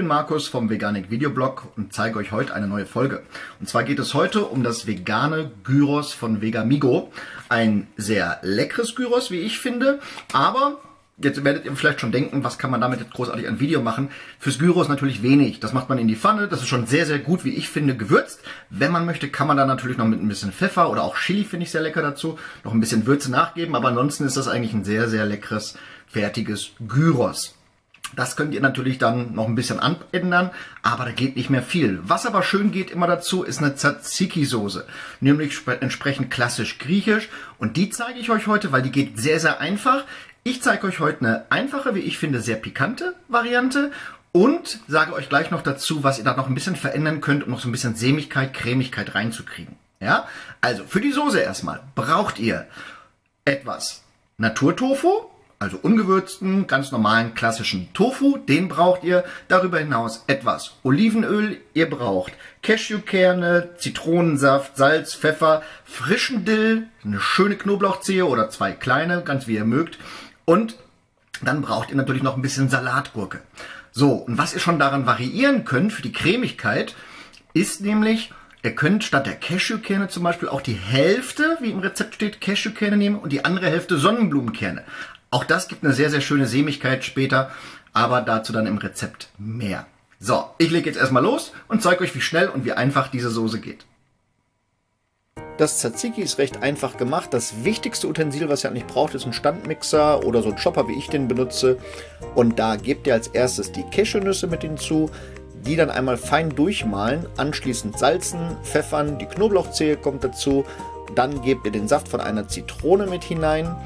bin Markus vom Veganik Videoblog und zeige euch heute eine neue Folge. Und zwar geht es heute um das vegane Gyros von Vegamigo. Ein sehr leckeres Gyros, wie ich finde, aber Jetzt werdet ihr vielleicht schon denken, was kann man damit jetzt großartig ein Video machen? Fürs Gyros natürlich wenig. Das macht man in die Pfanne. Das ist schon sehr, sehr gut, wie ich finde, gewürzt. Wenn man möchte, kann man da natürlich noch mit ein bisschen Pfeffer oder auch Chili finde ich sehr lecker dazu, noch ein bisschen Würze nachgeben. Aber ansonsten ist das eigentlich ein sehr, sehr leckeres, fertiges Gyros. Das könnt ihr natürlich dann noch ein bisschen anändern, aber da geht nicht mehr viel. Was aber schön geht immer dazu, ist eine Tzatziki-Soße, nämlich entsprechend klassisch griechisch. Und die zeige ich euch heute, weil die geht sehr, sehr einfach. Ich zeige euch heute eine einfache, wie ich finde, sehr pikante Variante und sage euch gleich noch dazu, was ihr da noch ein bisschen verändern könnt, um noch so ein bisschen Sämigkeit, Cremigkeit reinzukriegen. Ja, also für die Soße erstmal braucht ihr etwas Naturtofu, also ungewürzten, ganz normalen, klassischen Tofu, den braucht ihr. Darüber hinaus etwas Olivenöl, ihr braucht Cashewkerne, Zitronensaft, Salz, Pfeffer, frischen Dill, eine schöne Knoblauchzehe oder zwei kleine, ganz wie ihr mögt. Und dann braucht ihr natürlich noch ein bisschen Salatgurke. So, und was ihr schon daran variieren könnt für die Cremigkeit, ist nämlich, ihr könnt statt der Cashewkerne zum Beispiel auch die Hälfte, wie im Rezept steht, Cashewkerne nehmen und die andere Hälfte Sonnenblumenkerne. Auch das gibt eine sehr, sehr schöne Sämigkeit später, aber dazu dann im Rezept mehr. So, ich lege jetzt erstmal los und zeige euch, wie schnell und wie einfach diese Soße geht. Das Tzatziki ist recht einfach gemacht. Das wichtigste Utensil, was ihr eigentlich braucht, ist ein Standmixer oder so ein Chopper, wie ich den benutze. Und da gebt ihr als erstes die Cashewnüsse mit hinzu, die dann einmal fein durchmahlen, anschließend salzen, pfeffern, die Knoblauchzehe kommt dazu, dann gebt ihr den Saft von einer Zitrone mit hinein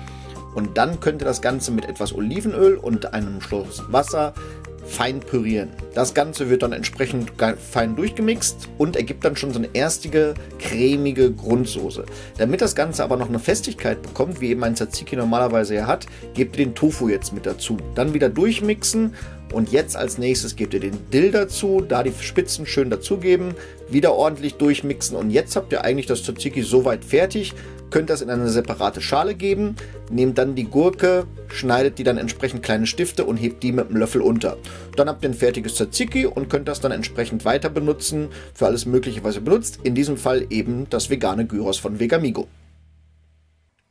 und dann könnt ihr das Ganze mit etwas Olivenöl und einem Schluss Wasser fein pürieren. Das Ganze wird dann entsprechend fein durchgemixt und ergibt dann schon so eine erstige cremige Grundsoße. Damit das Ganze aber noch eine Festigkeit bekommt, wie eben ein Tzatziki normalerweise ja hat, gebt ihr den Tofu jetzt mit dazu. Dann wieder durchmixen und jetzt als nächstes gebt ihr den Dill dazu, da die Spitzen schön dazugeben, wieder ordentlich durchmixen und jetzt habt ihr eigentlich das Tzatziki soweit fertig, könnt das in eine separate Schale geben, nehmt dann die Gurke, schneidet die dann entsprechend kleine Stifte und hebt die mit dem Löffel unter. Dann habt ihr ein fertiges Tzatziki und könnt das dann entsprechend weiter benutzen für alles mögliche, was ihr benutzt. In diesem Fall eben das vegane Gyros von Vegamigo.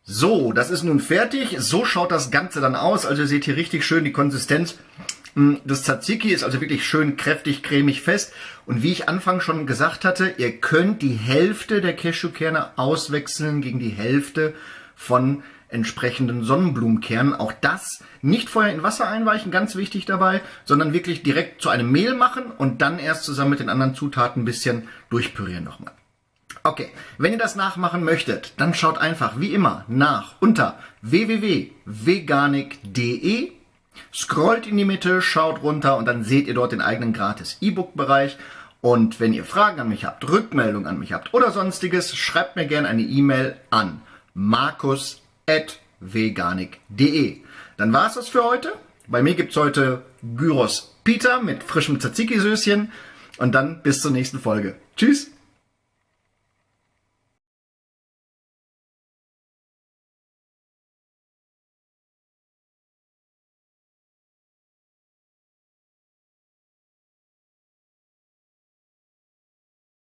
So, das ist nun fertig. So schaut das Ganze dann aus. Also ihr seht hier richtig schön die Konsistenz. Hm, das Tzatziki ist also wirklich schön kräftig, cremig, fest. Und wie ich anfangs schon gesagt hatte, ihr könnt die Hälfte der Cashewkerne auswechseln gegen die Hälfte von entsprechenden Sonnenblumenkernen. Auch das nicht vorher in Wasser einweichen, ganz wichtig dabei, sondern wirklich direkt zu einem Mehl machen und dann erst zusammen mit den anderen Zutaten ein bisschen durchpürieren nochmal. Okay, wenn ihr das nachmachen möchtet, dann schaut einfach wie immer nach unter www.veganik.de Scrollt in die Mitte, schaut runter und dann seht ihr dort den eigenen gratis E-Book-Bereich. Und wenn ihr Fragen an mich habt, Rückmeldungen an mich habt oder sonstiges, schreibt mir gerne eine E-Mail an markus.veganik.de. Dann war es das für heute. Bei mir gibt es heute Gyros Pita mit frischem Tzatziki-Söschen. Und dann bis zur nächsten Folge. Tschüss!